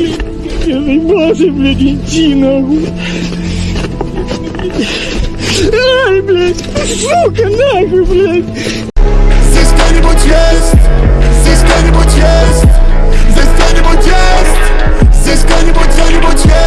блядь. Заебался, блядь, иди нахуй. Ай, блядь, сука, нахуй, блядь. Здесь кто-нибудь есть? Здесь кто-нибудь есть? Здесь кто-нибудь есть? Здесь кто-нибудь, кто-нибудь есть?